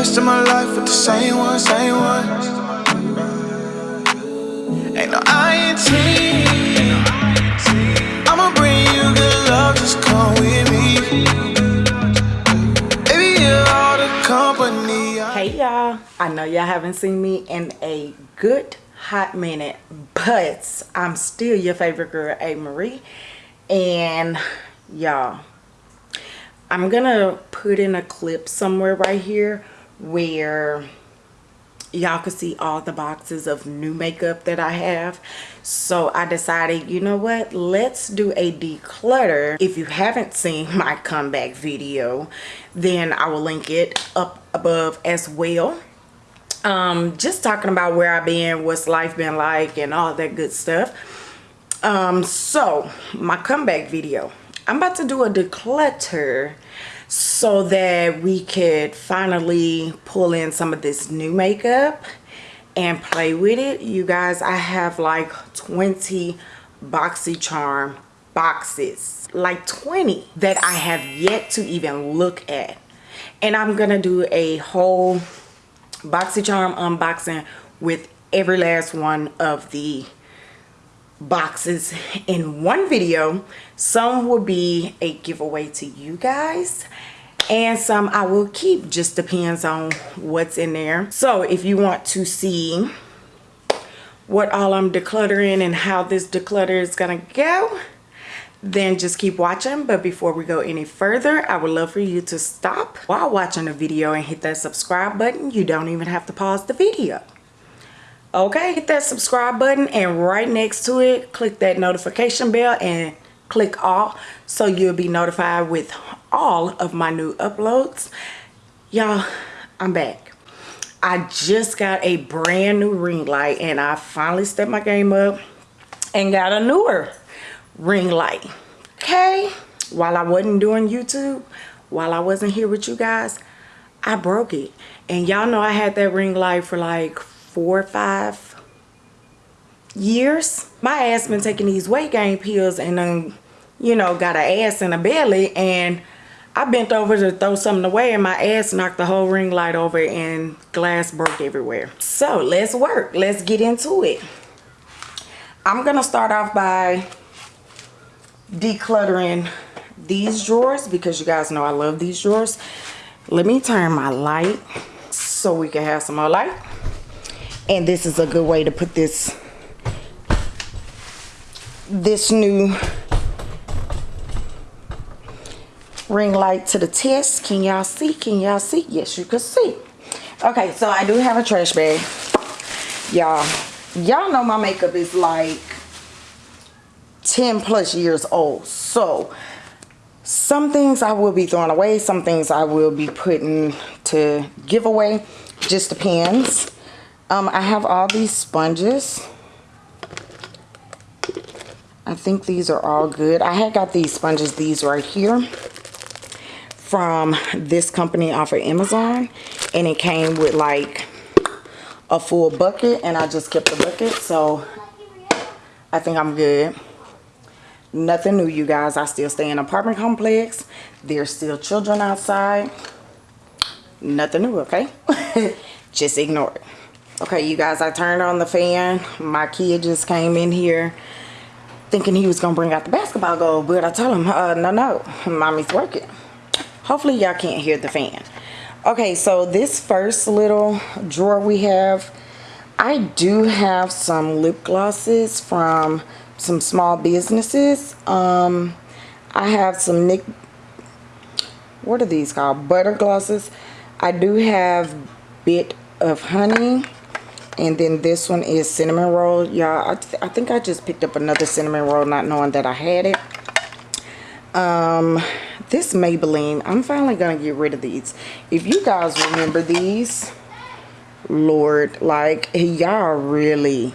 rest of my life with the same one, same one. Ain't no INT. I'ma bring you good love, just come with me. Baby, you're all the company. Hey y'all, I know y'all haven't seen me in a good hot minute, but I'm still your favorite girl, A. Marie. And y'all, I'm gonna put in a clip somewhere right here where y'all can see all the boxes of new makeup that I have. So I decided, you know what, let's do a declutter. If you haven't seen my comeback video, then I will link it up above as well. Um, just talking about where I've been, what's life been like, and all that good stuff. Um, so my comeback video, I'm about to do a declutter so that we could finally pull in some of this new makeup and play with it. You guys, I have like 20 BoxyCharm boxes, like 20 that I have yet to even look at. And I'm gonna do a whole BoxyCharm unboxing with every last one of the boxes in one video. Some will be a giveaway to you guys and some I will keep. Just depends on what's in there. So if you want to see what all I'm decluttering and how this declutter is gonna go then just keep watching. But before we go any further I would love for you to stop while watching the video and hit that subscribe button. You don't even have to pause the video okay hit that subscribe button and right next to it click that notification bell and click all so you'll be notified with all of my new uploads. Y'all i'm back. I just got a brand new ring light and i finally stepped my game up and got a newer ring light. Okay while i wasn't doing youtube while i wasn't here with you guys i broke it. And y'all know i had that ring light for like four or five years. My ass been taking these weight gain pills and then you know got an ass and a belly and I bent over to throw something away and my ass knocked the whole ring light over and glass broke everywhere. So let's work. Let's get into it. I'm gonna start off by decluttering these drawers because you guys know I love these drawers. Let me turn my light so we can have some more light and this is a good way to put this this new ring light to the test. Can y'all see? Can y'all see? Yes you can see. Okay so i do have a trash bag. Y'all y'all know my makeup is like 10 plus years old. So some things i will be throwing away some things i will be putting to give away. Just depends um, I have all these sponges. I think these are all good. I had got these sponges, these right here, from this company off of Amazon. And it came with like a full bucket and I just kept the bucket. So I think I'm good. Nothing new, you guys. I still stay in an apartment complex. There's still children outside. Nothing new, okay? just ignore it okay you guys i turned on the fan. My kid just came in here thinking he was gonna bring out the basketball goal but i told him uh, no no mommy's working. Hopefully y'all can't hear the fan. Okay so this first little drawer we have i do have some lip glosses from some small businesses. Um i have some nick what are these called? Butter glosses. I do have bit of honey and then this one is cinnamon roll. Y'all I, th I, think i just picked up another cinnamon roll not knowing that i had it. Um this maybelline i'm finally gonna get rid of these. If you guys remember these lord like y'all really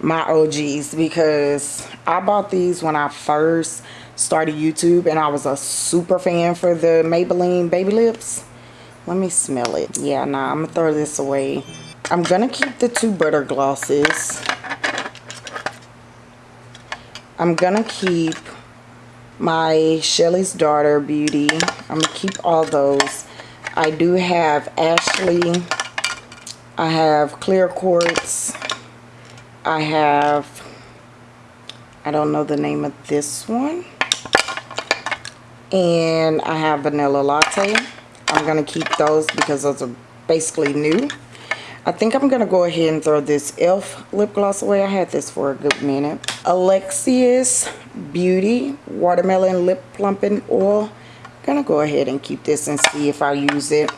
my og's because i bought these when i first started youtube and i was a super fan for the maybelline baby lips. Let me smell it. Yeah nah i'm gonna throw this away I'm going to keep the two butter glosses. I'm going to keep my Shelly's Daughter Beauty. I'm going to keep all those. I do have Ashley. I have Clear Quartz. I have, I don't know the name of this one. And I have Vanilla Latte. I'm going to keep those because those are basically new. I think I'm going to go ahead and throw this e.l.f. lip gloss away. I had this for a good minute. Alexious Beauty Watermelon Lip Plumping Oil. I'm going to go ahead and keep this and see if I use it.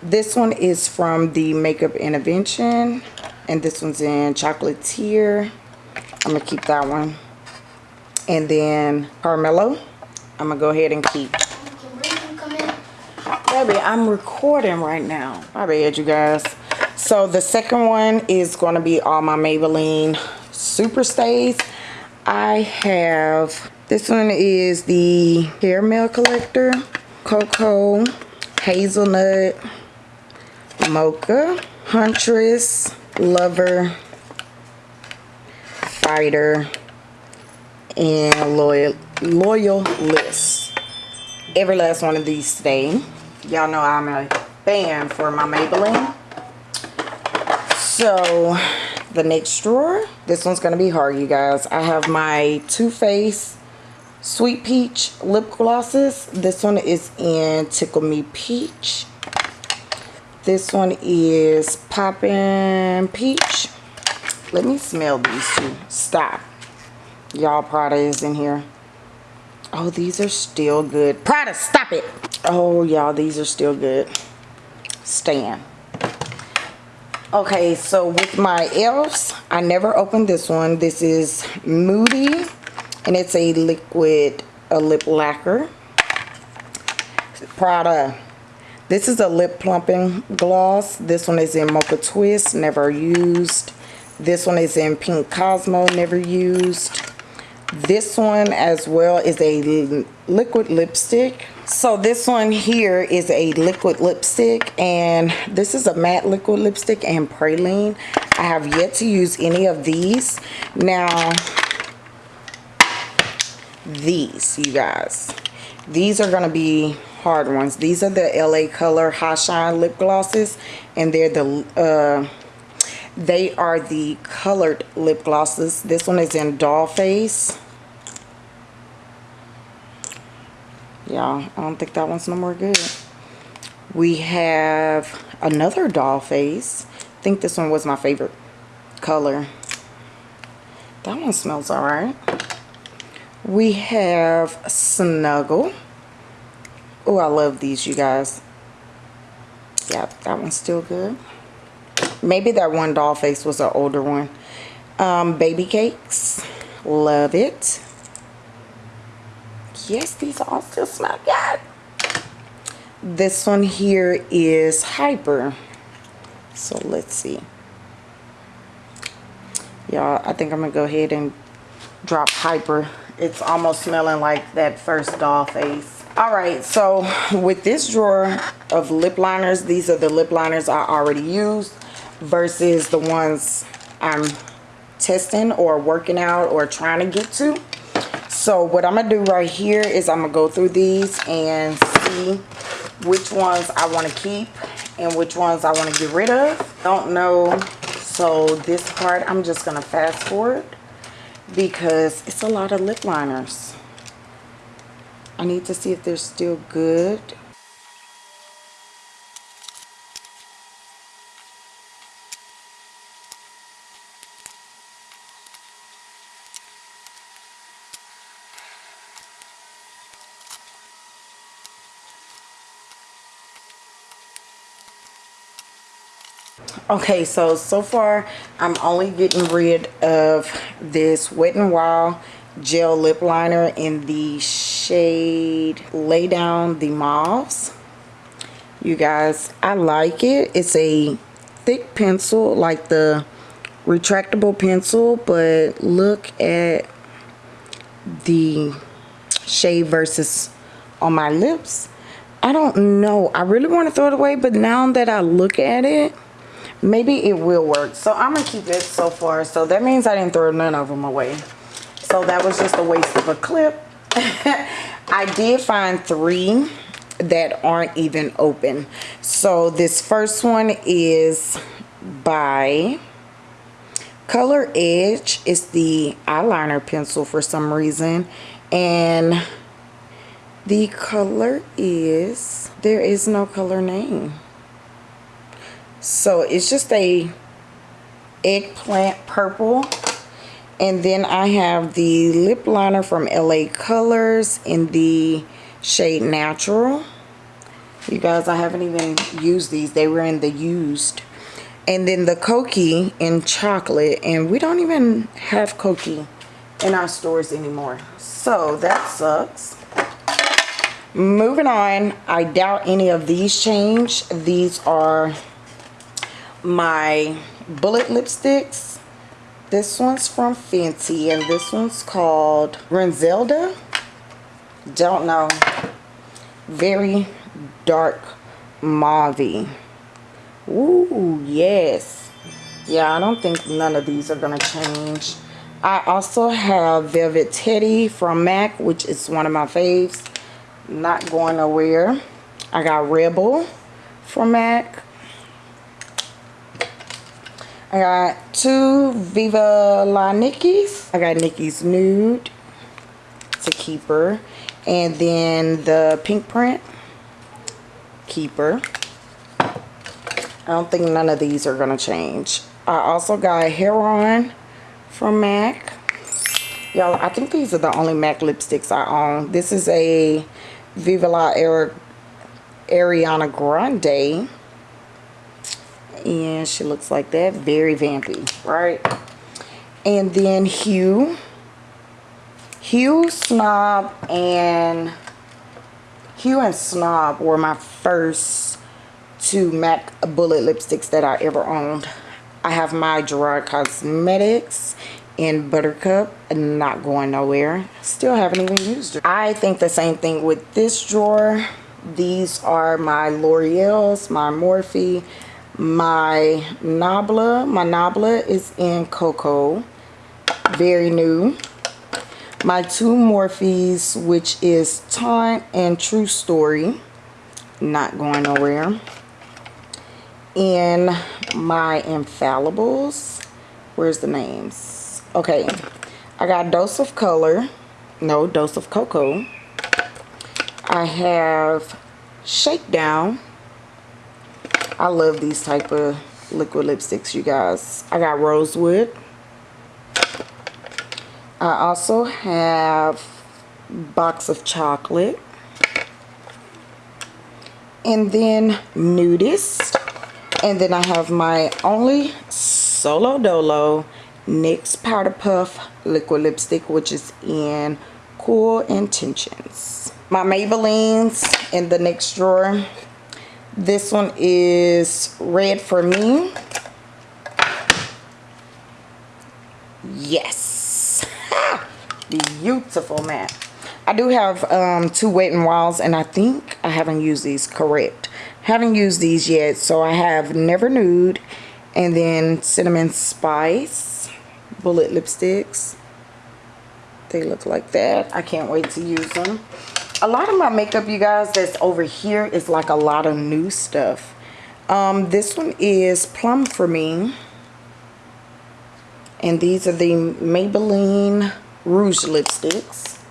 This one is from the Makeup Intervention. And this one's in Chocolatier. I'm going to keep that one. And then Carmelo. I'm going to go ahead and keep. Baby, I'm recording right now. My bad, you guys. So the second one is going to be all my Maybelline Super Stays. I have, this one is the Caramel Collector, Cocoa, Hazelnut, Mocha, Huntress, Lover, Fighter, and Loyal, Loyalist. Every last one of these stay. Y'all know I'm a fan for my Maybelline. So, the next drawer, this one's going to be hard, you guys. I have my Too Faced Sweet Peach lip glosses. This one is in Tickle Me Peach. This one is Poppin' Peach. Let me smell these two. Stop. Y'all, Prada is in here. Oh, these are still good. Prada, stop it. Oh, y'all, these are still good. Stan. Okay, so with my e.l.f.s, I never opened this one. This is Moody, and it's a liquid a lip lacquer. Prada this is a lip plumping gloss. This one is in Mocha Twist, never used. This one is in Pink Cosmo, never used. This one as well is a liquid lipstick. So this one here is a liquid lipstick and this is a matte liquid lipstick and praline. I have yet to use any of these. Now, these, you guys. These are going to be hard ones. These are the LA Color High Shine lip glosses and they're the uh, they are the colored lip glosses. This one is in Doll Face. Yeah, I don't think that one's no more good. We have another Doll Face. I think this one was my favorite color. That one smells alright. We have Snuggle. Oh, I love these, you guys. Yeah, that one's still good. Maybe that one doll face was an older one. Um, baby cakes. Love it. Yes, these all still smell good. This one here is Hyper. So let's see. Y'all, I think I'm to go ahead and drop Hyper. It's almost smelling like that first doll face all right so with this drawer of lip liners these are the lip liners i already used versus the ones i'm testing or working out or trying to get to. So what i'm gonna do right here is i'm gonna go through these and see which ones i want to keep and which ones i want to get rid of. Don't know. So this part i'm just gonna fast forward because it's a lot of lip liners. I need to see if they're still good. Okay so so far i'm only getting rid of this wet and wild gel lip liner in the shade Lay Down the Mauves. You guys, I like it. It's a thick pencil, like the retractable pencil, but look at the shade versus on my lips. I don't know. I really want to throw it away, but now that I look at it, maybe it will work. So I'm to keep it so far. So that means I didn't throw none of them away. So that was just a waste of a clip. I did find three that aren't even open. So this first one is by Color Edge. It's the eyeliner pencil for some reason. And the color is, there is no color name. So it's just a eggplant purple. And then I have the lip liner from LA Colors in the shade Natural. You guys, I haven't even used these. They were in the used. And then the Kokie in chocolate. And we don't even have Kokie in our stores anymore. So that sucks. Moving on, I doubt any of these change. These are my bullet lipsticks. This one's from Fenty and this one's called Renzelda. Don't know. Very dark mauve. Ooh, yes. Yeah, I don't think none of these are to change. I also have Velvet Teddy from MAC, which is one of my faves not going nowhere. I got Rebel from MAC. I got two Viva La Nickies. I got Nicki's Nude. It's a keeper. And then the pink print. Keeper. I don't think none of these are going to change. I also got Heroine from MAC. Y'all, I think these are the only MAC lipsticks I own. This is a Viva La Ariana Grande. And she looks like that. Very vampy, right? And then Hue. Hue, Snob, and Hue and Snob were my first two MAC bullet lipsticks that I ever owned. I have my Gerard Cosmetics in Buttercup and not going nowhere still haven't even used it I think the same thing with this drawer these are my L'Oreal's my Morphe my Nabla my Nabla is in Cocoa. Very new. My two Morphes which is Taunt and True Story not going nowhere. In my infallibles. Where's the names? Okay I got dose of color. No dose of cocoa. I have shakedown I love these type of liquid lipsticks you guys I got rosewood I also have box of chocolate and then nudist and then I have my only solo dolo NYX Powder Puff Liquid Lipstick, which is in Cool Intentions. My Maybellines in the next drawer. This one is Red for Me. Yes. Beautiful matte. I do have um, two Wet n Wilds, and I think I haven't used these correct. Haven't used these yet, so I have Never Nude and then Cinnamon Spice bullet lipsticks they look like that i can't wait to use them a lot of my makeup you guys that's over here is like a lot of new stuff. Um, this one is plum for me. And these are the maybelline rouge lipsticks.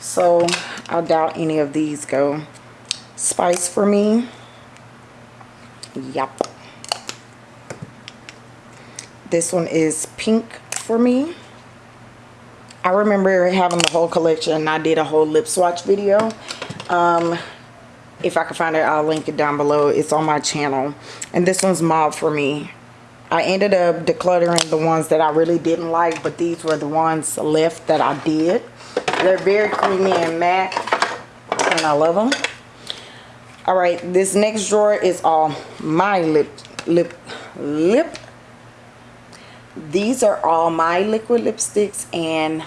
So i doubt any of these go. Spice for me. Yep. This one is pink for me. I remember having the whole collection. I did a whole lip swatch video. Um, if I can find it, I'll link it down below. It's on my channel. And this one's mauve for me. I ended up decluttering the ones that I really didn't like, but these were the ones left that I did. They're very creamy and matte, and I love them. All right, this next drawer is all my lip, lip, lip these are all my liquid lipsticks and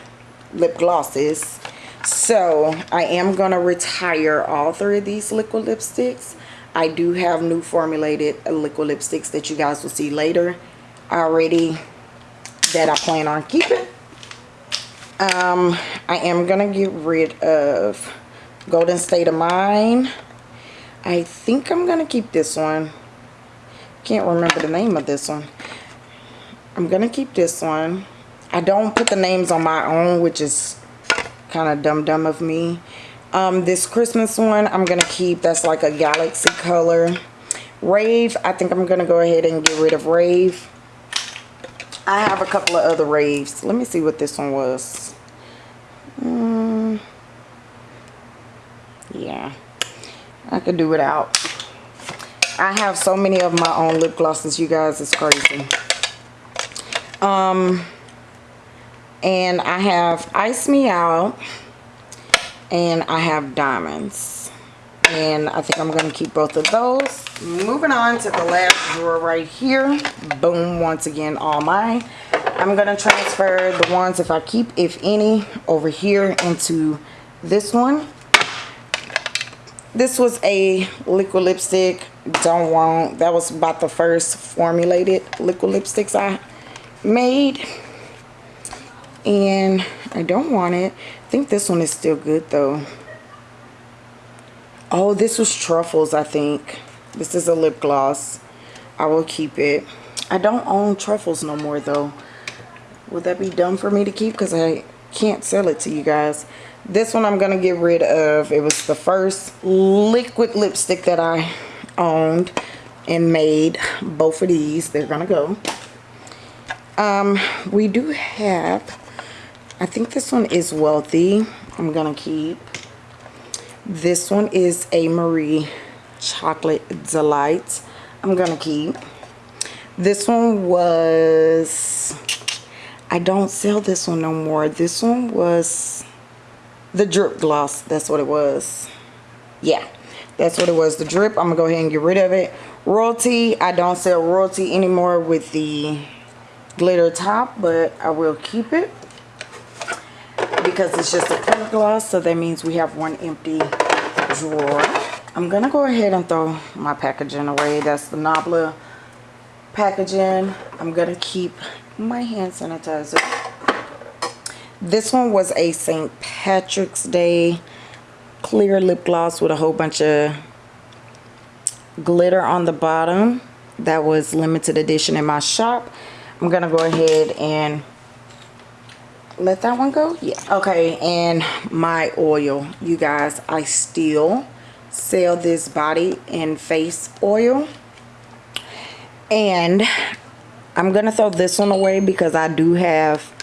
lip glosses so I am going to retire all three of these liquid lipsticks I do have new formulated liquid lipsticks that you guys will see later already that I plan on keeping um, I am to get rid of Golden State of Mind I think I'm gonna keep this one. Can't remember the name of this one. I'm gonna keep this one. I don't put the names on my own, which is kind of dumb dumb of me. Um, this Christmas one, I'm gonna keep. That's like a galaxy color. Rave, I think I'm gonna go ahead and get rid of Rave. I have a couple of other Raves. Let me see what this one was. Mm, yeah, I could do without. I have so many of my own lip glosses, you guys. It's crazy. Um, and I have Ice Me Out. And I have Diamonds. And I think I'm going to keep both of those. Moving on to the last drawer right here. Boom, once again, all mine. I'm going to transfer the ones, if I keep, if any, over here into this one this was a liquid lipstick don't want that was about the first formulated liquid lipsticks I made and I don't want it. I think this one is still good though. Oh this was truffles I think. This is a lip gloss. I will keep it. I don't own truffles no more though. Would that be dumb for me to keep? Because I can't sell it to you guys. This one I'm to get rid of. It was the first liquid lipstick that I owned and made. Both of these, they're to go. Um, we do have, I think this one is Wealthy. I'm going to keep. This one is a Marie Chocolate Delight. I'm going to keep. This one was, I don't sell this one no more. This one was the drip gloss that's what it was yeah that's what it was the drip i'm gonna go ahead and get rid of it royalty i don't sell royalty anymore with the glitter top but i will keep it because it's just a clear gloss so that means we have one empty drawer i'm gonna go ahead and throw my packaging away that's the nabla packaging i'm gonna keep my hand sanitizer this one was a St. Patrick's Day clear lip gloss with a whole bunch of glitter on the bottom. That was limited edition in my shop. I'm going to go ahead and let that one go. Yeah. Okay, and my oil. You guys, I still sell this body and face oil. And I'm going to throw this one away because I do have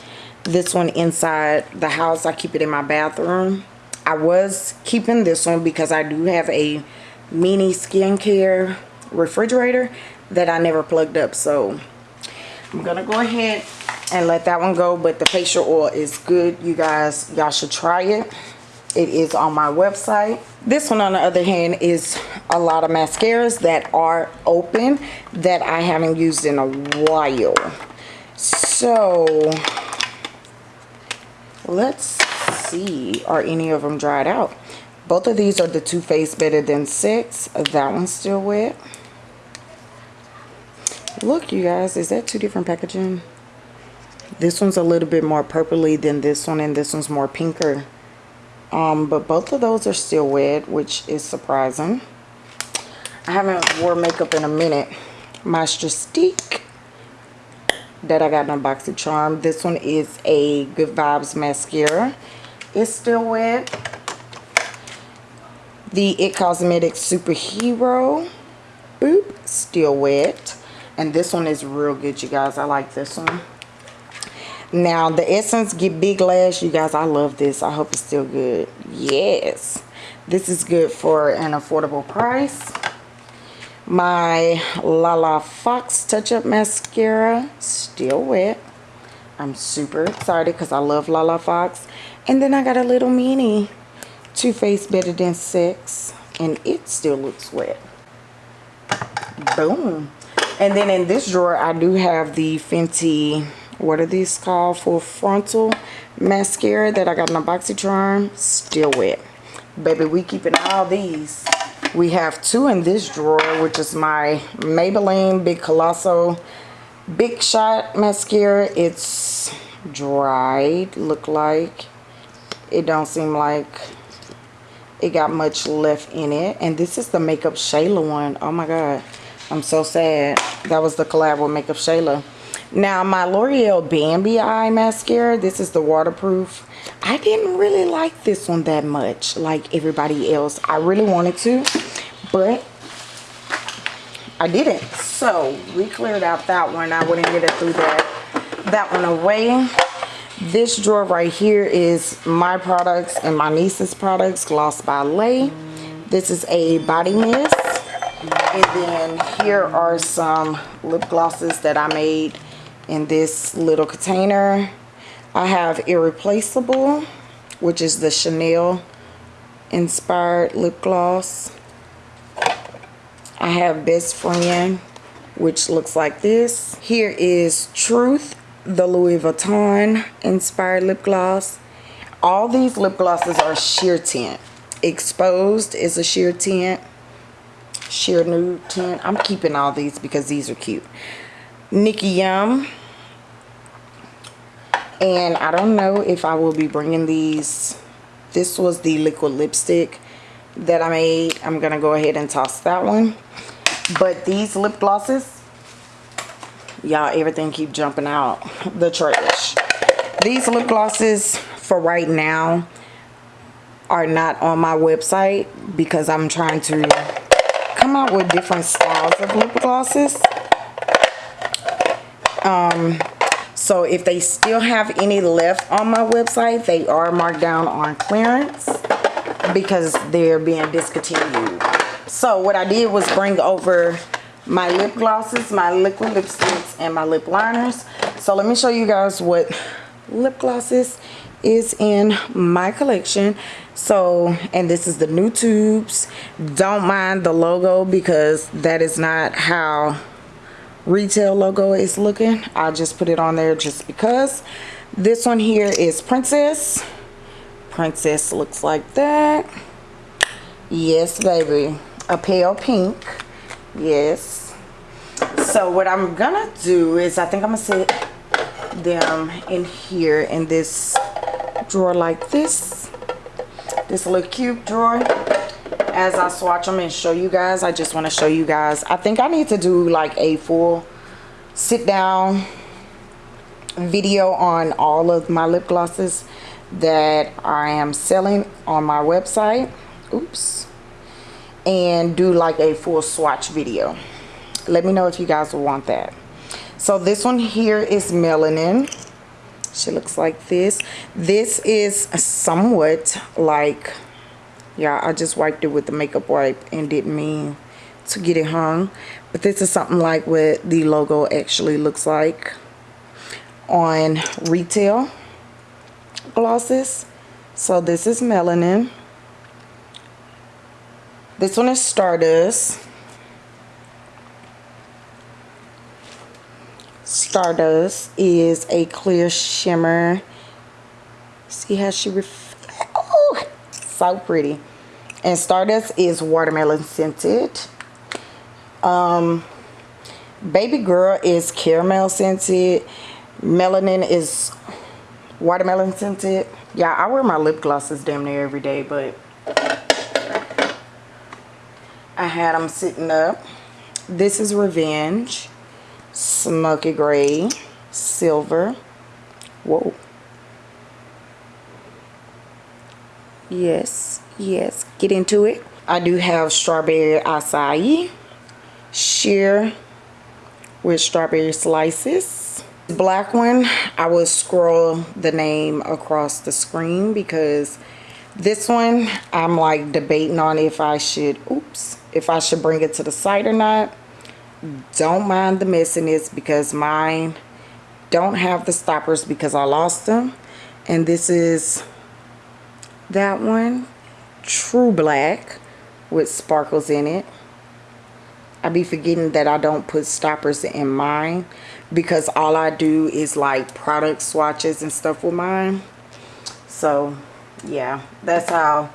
this one inside the house. I keep it in my bathroom. I was keeping this one because I do have a mini skincare refrigerator that I never plugged up. So I'm going to go ahead and let that one go. But the facial oil is good. You guys, y'all should try it. It is on my website. This one on the other hand is a lot of mascaras that are open that I haven't used in a while. So let's see are any of them dried out both of these are the Too Faced Better Than Sex that one's still wet look you guys is that two different packaging this one's a little bit more purpley than this one and this one's more pinker um, but both of those are still wet which is surprising I haven't wore makeup in a minute Stick that I got in a box of charm. This one is a Good Vibes mascara. It's still wet. The It Cosmetics Superhero. Boop. Still wet. And this one is real good, you guys. I like this one. Now, the Essence Get Big Lash. You guys, I love this. I hope it's still good. Yes. This is good for an affordable price my Lala Fox Touch Up Mascara still wet I'm super excited because I love Lala Fox and then I got a little mini Too Faced Better Than Sex and it still looks wet boom and then in this drawer I do have the Fenty what are these called full frontal mascara that I got in a BoxyCharm still wet baby we keeping all these we have two in this drawer, which is my Maybelline Big Colossal Big Shot Mascara. It's dried, look like. It don't seem like it got much left in it and this is the makeup shayla one. Oh my god i'm so sad. That was the collab with makeup shayla. Now my l'oreal bambi eye mascara this is the waterproof. I didn't really like this one that much like everybody else. I really wanted to but i didn't. So we cleared out that one. I wouldn't get it through that that one away. This drawer right here is my products and my niece's products gloss by lay. This is a body mist and then here are some lip glosses that i made in this little container i have irreplaceable which is the chanel inspired lip gloss i have best friend which looks like this here is truth the Louis Vuitton inspired lip gloss. All these lip glosses are sheer tint. Exposed is a sheer tint. Sheer nude tint. I'm keeping all these because these are cute. Nikki Yum. And I don't know if I will be bringing these. This was the liquid lipstick that I made. I'm going to go ahead and toss that one. But these lip glosses, y'all everything keep jumping out the trash these lip glosses for right now are not on my website because I'm trying to come out with different styles of lip glosses um so if they still have any left on my website they are marked down on clearance because they're being discontinued so what I did was bring over my lip glosses, my liquid lipsticks, and my lip liners. So let me show you guys what lip glosses is in my collection. So, and this is the new tubes. Don't mind the logo because that is not how retail logo is looking. I just put it on there just because. This one here is Princess. Princess looks like that. Yes, baby. A pale pink yes so what i'm gonna do is i think i'm gonna set them in here in this drawer like this this little cube drawer. As i swatch them and show you guys i just want to show you guys. I think i need to do like a full sit down video on all of my lip glosses that i am selling on my website. Oops. And do like a full swatch video. Let me know if you guys want that. So this one here is melanin she looks like this. This is somewhat like yeah i just wiped it with the makeup wipe and didn't mean to get it hung. But this is something like what the logo actually looks like on retail glosses. So this is melanin. This one is Stardust. Stardust is a clear shimmer. See how she oh, so pretty. And Stardust is watermelon scented. Um, Baby Girl is caramel scented. Melanin is watermelon scented. Yeah, I wear my lip glosses damn near every day, but I had them sitting up. This is Revenge. Smoky Gray. Silver. Whoa. Yes, yes. Get into it. I do have Strawberry Acai. Sheer with strawberry slices. Black one, I will scroll the name across the screen because this one i'm like debating on if i should oops if i should bring it to the site or not don't mind the messiness because mine don't have the stoppers because i lost them. And this is that one true black with sparkles in it. I be forgetting that I don't put stoppers in mine because all I do is like product swatches and stuff with mine. So yeah that's how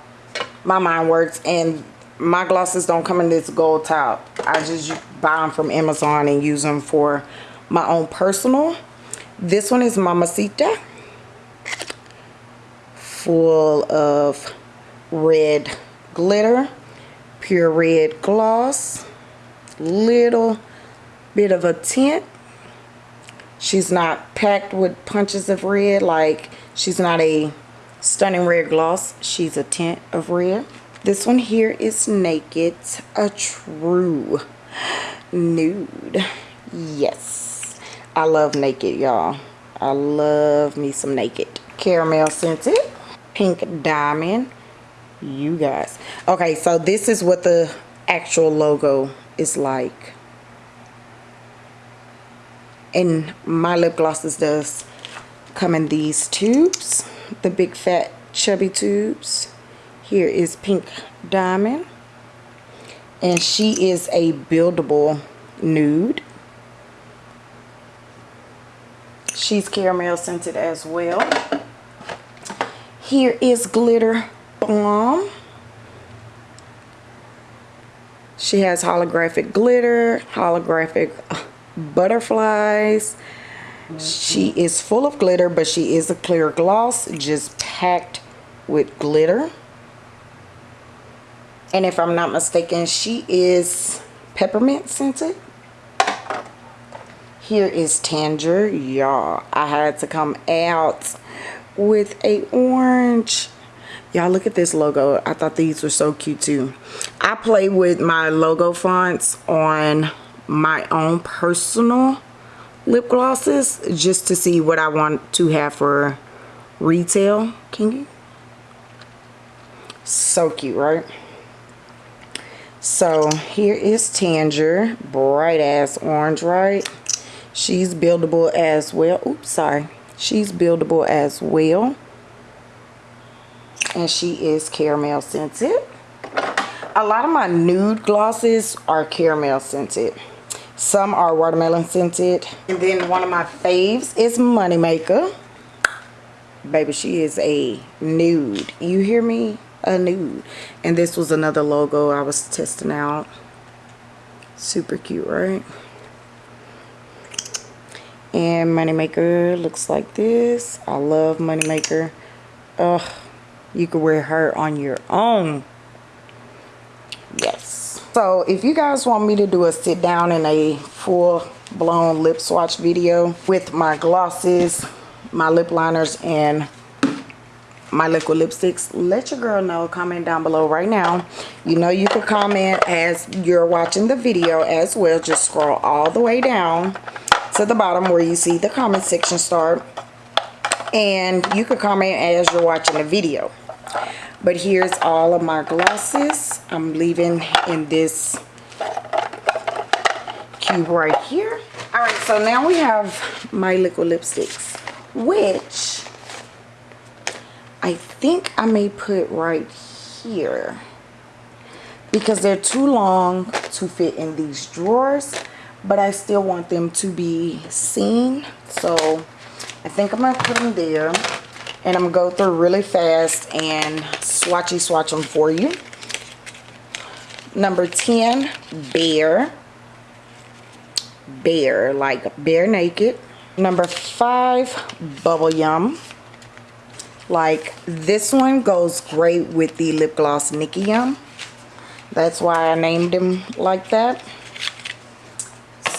my mind works. And my glosses don't come in this gold top. I just buy them from amazon and use them for my own personal. This one is mamacita full of red glitter pure red gloss little bit of a tint. She's not packed with punches of red like she's not a stunning red gloss. She's a tint of red this one here is naked a true nude. Yes. I love naked y'all. I love me some naked. Caramel scented pink diamond. You guys. Okay so this is what the actual logo is like. And my lip glosses does come in these tubes the big fat chubby tubes here is pink diamond. And she is a buildable nude. She's caramel scented as well. Here is glitter bomb she has holographic glitter holographic uh, butterflies. She is full of glitter but she is a clear gloss just packed with glitter and if I'm not mistaken she is peppermint scented. Here is Tanger y'all. I had to come out with a orange. Y'all look at this logo. I thought these were so cute too. I play with my logo fonts on my own personal lip glosses just to see what I want to have for retail. Can you? So cute right so here is Tanger bright ass orange right? She's buildable as well. Oops sorry. She's buildable as well. And she is caramel scented. A lot of my nude glosses are caramel scented. Some are watermelon scented. And then one of my faves is moneymaker. Baby she is a nude. You hear me a nude and this was another logo i was testing out. Super cute right? And moneymaker looks like this. I love moneymaker. Ugh, you could wear her on your own. Yes. So if you guys want me to do a sit down in a full blown lip swatch video with my glosses my lip liners and my liquid lipsticks. Let your girl know. Comment down below right now. You know you can comment as you're watching the video as well. Just scroll all the way down to the bottom where you see the comment section start. And you can comment as you're watching the video. But here's all of my glosses. I'm leaving in this cube right here. All right so now we have my liquid lipsticks which i think i may put right here because they're too long to fit in these drawers but I still want them to be seen. So I think I'm gonna put them there and I'm gonna go through really fast and swatchy swatch them for you. Number 10 bare. Bare like bare naked. Number five bubble yum like this one goes great with the lip gloss Nicky Yum. That's why I named him like that.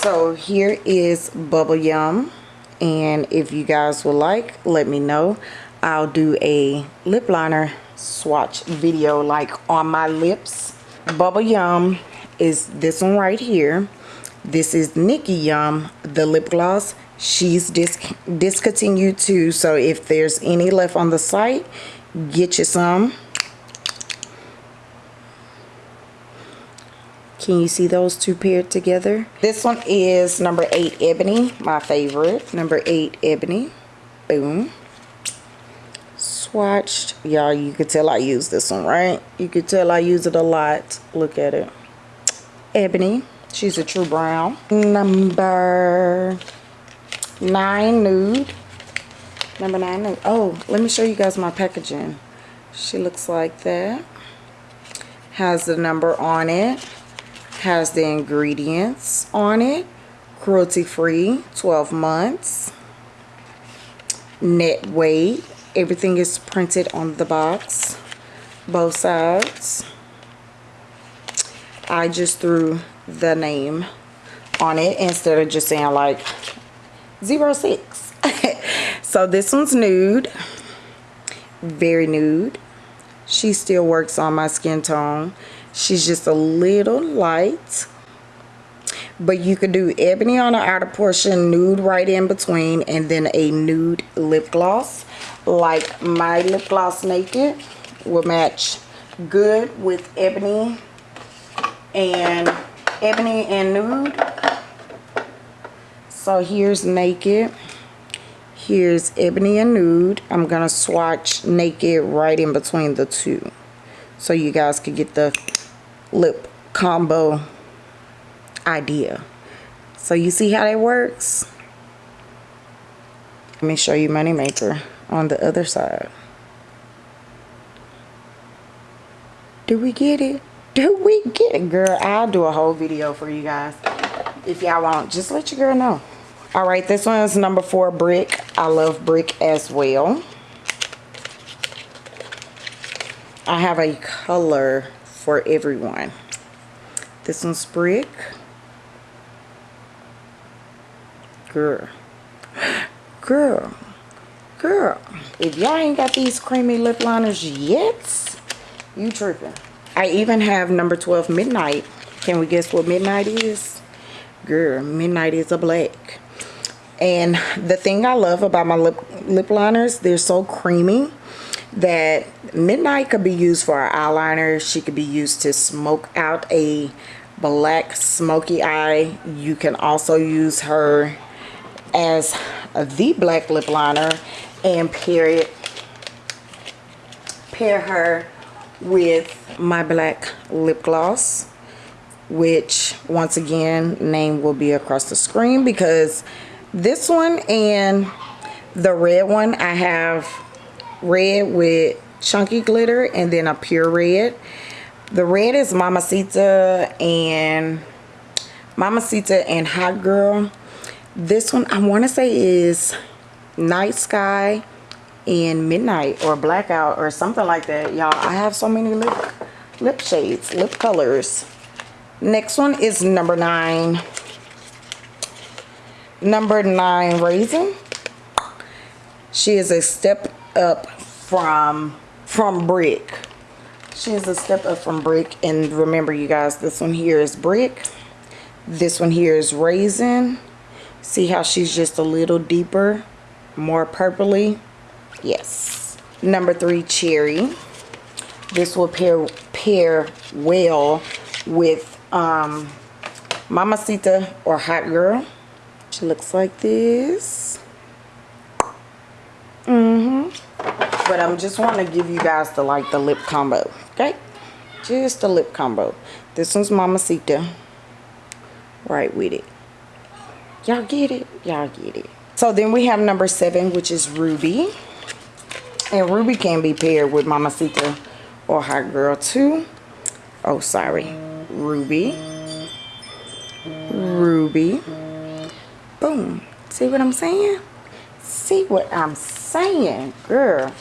So here is bubble yum. And if you guys would like let me know. I'll do a lip liner swatch video like on my lips. Bubble yum is this one right here. This is Nicky Yum the lip gloss she's dis discontinued too so if there's any left on the site get you some Can you see those two paired together? This one is number 8 Ebony, my favorite. Number 8 Ebony. Boom. Swatched. Y'all, you could tell I use this one, right? You could tell I use it a lot. Look at it. Ebony. She's a true brown. Number 9 Nude. Number 9 Nude. Oh, let me show you guys my packaging. She looks like that. Has the number on it has the ingredients on it cruelty free 12 months net weight everything is printed on the box both sides I just threw the name on it instead of just saying like 06. so this one's nude. Very nude. She still works on my skin tone. She's just a little light. But you could do ebony on the outer portion, nude right in between, and then a nude lip gloss. Like my lip gloss naked will match good with ebony and ebony and nude so here's naked. Here's ebony and nude. I'm gonna swatch naked right in between the two. So you guys can get the lip combo idea. So you see how that works? Let me show you money maker on the other side. Do we get it? Do we get it? Girl i'll do a whole video for you guys. If y'all want just let your girl know all right this one is number four brick. I love brick as well. I have a color for everyone. This one's brick. Girl. Girl. Girl. If y'all ain't got these creamy lip liners yet you tripping. I even have number 12 Midnight. Can we guess what Midnight is? Girl, Midnight is a black. And the thing I love about my lip, lip liners, they're so creamy that Midnight could be used for our eyeliner. She could be used to smoke out a black smoky eye. You can also use her as the black lip liner and pair it, pair her with my black lip gloss which once again name will be across the screen because this one and the red one I have red with chunky glitter and then a pure red. The red is Mamacita and Mamacita and Hot Girl. This one I want to say is Night Sky and midnight or blackout or something like that y'all. I have so many lip lip shades lip colors. Next one is number nine number nine raisin she is a step up from from brick. She is a step up from brick and remember you guys this one here is brick. This one here is raisin see how she's just a little deeper more purpley? Yes. Number three cherry. This will pair pair well with um mamacita or hot girl she looks like this. Mm-hmm. But i'm just want to give you guys the like the lip combo okay? Just the lip combo. This one's mamacita right with it. Y'all get it? Y'all get it. So then we have number seven which is ruby. And Ruby can be paired with Mamacita or Hot Girl too. Oh, sorry. Ruby. Ruby. Boom. See what I'm saying? See what I'm saying, girl.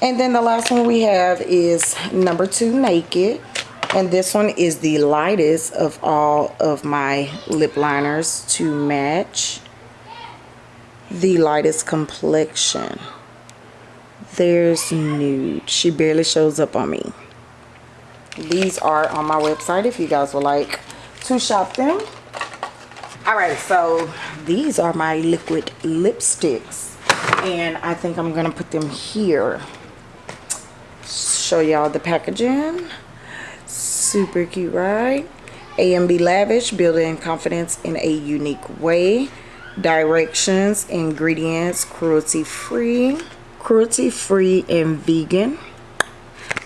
And then the last one we have is number two, Naked. And this one is the lightest of all of my lip liners to match the lightest complexion there's nude she barely shows up on me these are on my website if you guys would like to shop them all right so these are my liquid lipsticks. And i think i'm gonna put them here. Show y'all the packaging. Super cute right? AMB Lavish, building confidence in a unique way. Directions, ingredients, cruelty free cruelty free and vegan.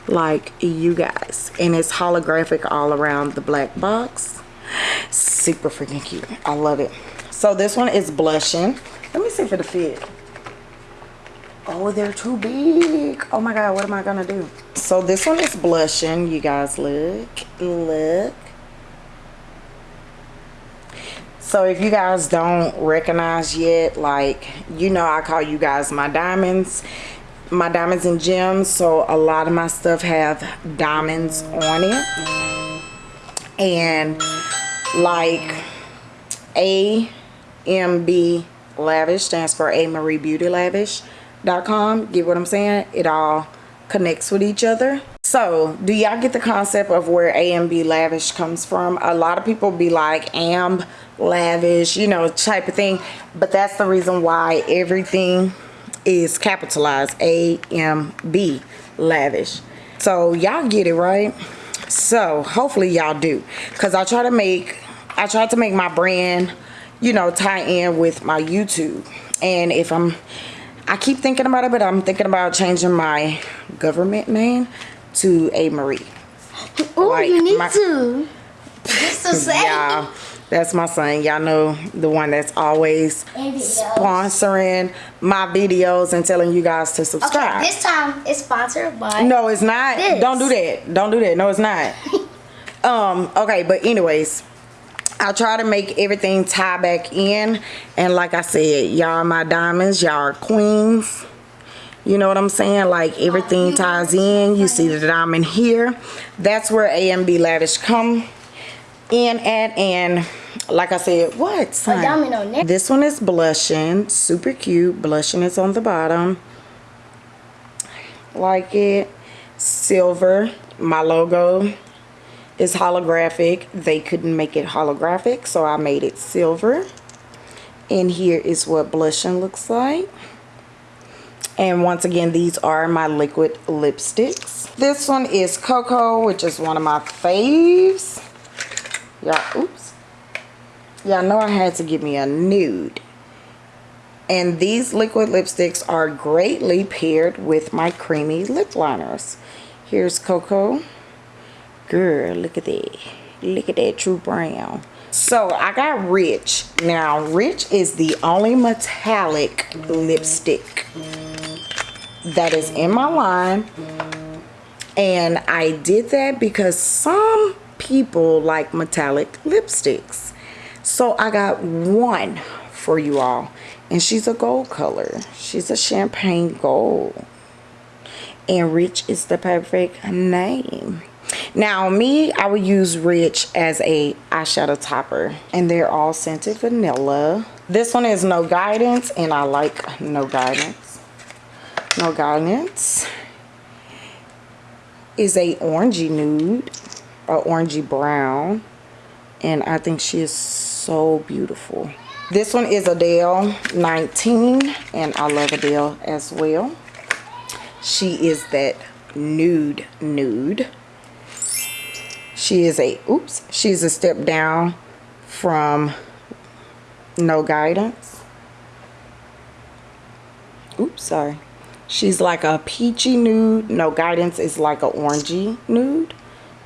Like you guys. And it's holographic all around the black box super freaking cute. I love it. So this one is blushing. Let me see if it'll fit. Oh they're too big. Oh my god what am i gonna do? So this one is blushing. You guys look look. So if you guys don't recognize yet like you know i call you guys my diamonds my diamonds and gems. So a lot of my stuff have diamonds on it. And like AMB Lavish stands for A Marie Beauty Lavish.com. Get what I'm saying? It all connects with each other. So, do y'all get the concept of where AMB Lavish comes from? A lot of people be like Amb Lavish, you know, type of thing. But that's the reason why everything is capitalized AMB Lavish. So, y'all get it, right? So, hopefully y'all do. Because I try to make, I try to make my brand, you know, tie in with my YouTube. And if I'm, I keep thinking about it, but I'm thinking about changing my government name to A Marie. Oh, Like, you need my- to. Just to say. Yeah, that's my son. Y'all know the one that's always sponsoring my videos and telling you guys to Okay, subscribe. this time it's sponsored by. no, it's not. This. Don't do that. Don't do that. No, it's not. um, okay, but anyways, I try to make everything tie back in. And like I said, y'all are my diamonds, y'all are queens. You know what I'm saying? Like everything ties in. You see the diamond here. That's where AMB Lavish come in at. And like I said, what? son? diamond on there. This one is blushing. Super cute. Blushing is on the bottom. Like it. Silver. My logo is holographic. They couldn't make it holographic, so I made it silver. And here is what blushing looks like. And once again, these are my liquid lipsticks. This one is Cocoa, which is one of my faves. Y'all, oops. Y'all know I had to give me a nude. And these liquid lipsticks are greatly paired with my creamy lip liners. Here's Cocoa. Girl, look at that. Look at that true brown. So I got Rich. Now, Rich is the only metallic lipstick that is in my line. And I did that because some people like metallic lipsticks. So I got one for you all. And she's a gold color. She's a champagne gold. And Rich is the perfect name. Now me, I would use Rich as a eyeshadow topper. And they're all scented vanilla. This one is No Guidance. And I like No Guidance. No Guidance is a orangey nude. Or orangey brown. And I think she is so beautiful. This one is Adele 19. And I love Adele as well. She is that nude nude. She is a, oops, she's a step down from No Guidance. Oops, sorry. She's like a peachy nude. No Guidance is like a orangey nude.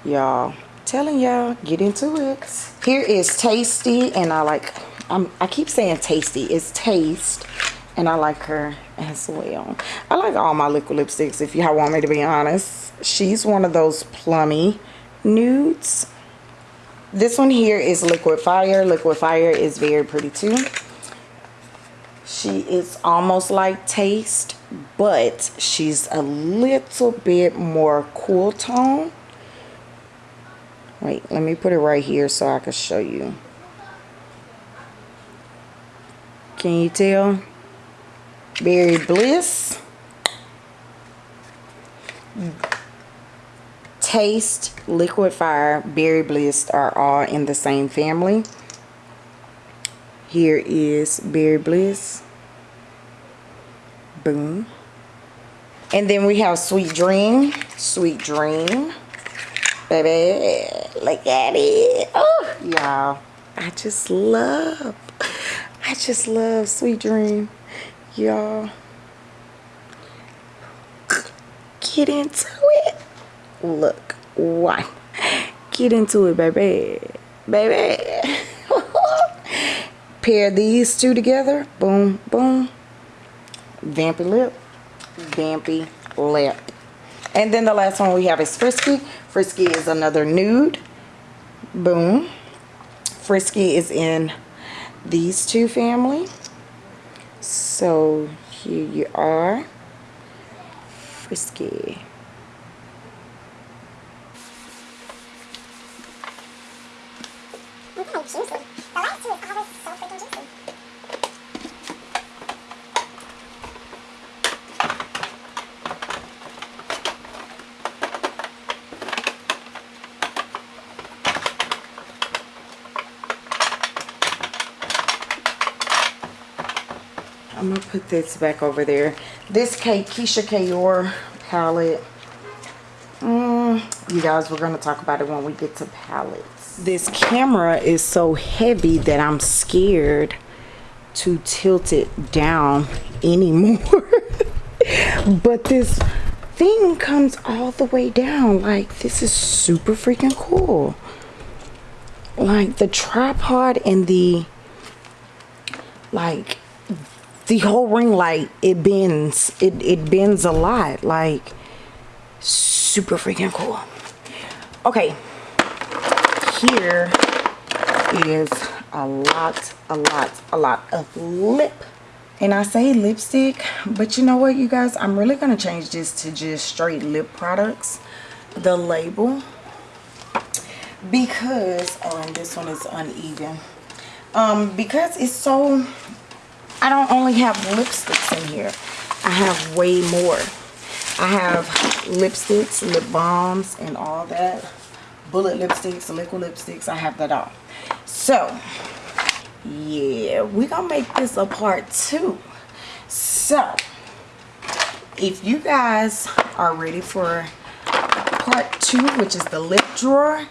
Y'all, telling y'all, get into it. Here is Tasty, and I like, I'm, I keep saying Tasty. It's Taste, and I like her as well. I like all my liquid lipsticks, if y'all want me to be honest. She's one of those plummy nudes. This one here is Liquid Fire. Liquid Fire is very pretty too. She is almost like Taste, but she's a little bit more cool tone. Wait, let me put it right here so I can show you. Can you tell? Berry Bliss. Taste, Liquid Fire, Berry Bliss are all in the same family. Here is Berry Bliss. Boom. And then we have Sweet Dream. Sweet Dream. Baby, look at it. Oh, y'all. I just love, I just love Sweet Dream. Y'all. Get into it. Look, why? Get into it, baby. Baby. Pair these two together. Boom, boom. Vampy lip. Vampy lip. And then the last one we have is Frisky. Frisky is another nude. Boom. Frisky is in these two family. So here you are. Frisky of juicy. The last two is always so freaking juicy. I'm gonna this back over there. This Kate Keisha Kayor palette. Mm, you guys, we're gonna talk about it when we get to palettes. This camera is so heavy that I'm scared to tilt it down anymore. but this thing comes all the way down. Like this is super freaking cool. Like the tripod and the like the whole ring light it bends it it bends a lot like super freaking cool. Okay. Here is a lot a lot a lot of lip. And i say lipstick but you know what you guys? I'm really gonna change this to just straight lip products the label because oh and this one is uneven. Um because it's so I don't only have lipsticks in here. I have way more. I have lipsticks, lip balms, and all that. Bullet lipsticks, liquid lipsticks. I have that all. So, yeah, we're going to make this a part two. So, if you guys are ready for part two, which is the lip drawer,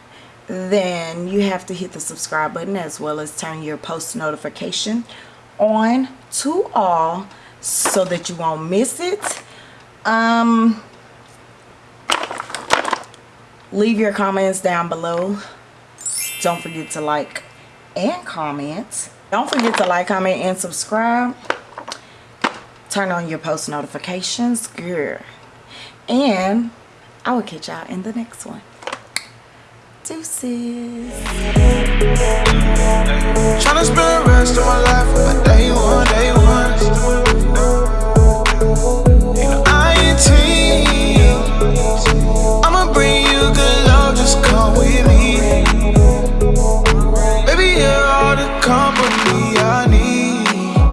then you have to hit the subscribe button as well as turn your post notification on to all so that you won't miss it. Um leave your comments down below. Don't forget to like and comment. Don't forget to like comment and subscribe. Turn on your post notifications girl. And i will catch y'all in the next one Deuces. Tryna spend the rest of my life with my day one, day one. You know, INT. I'ma bring you good.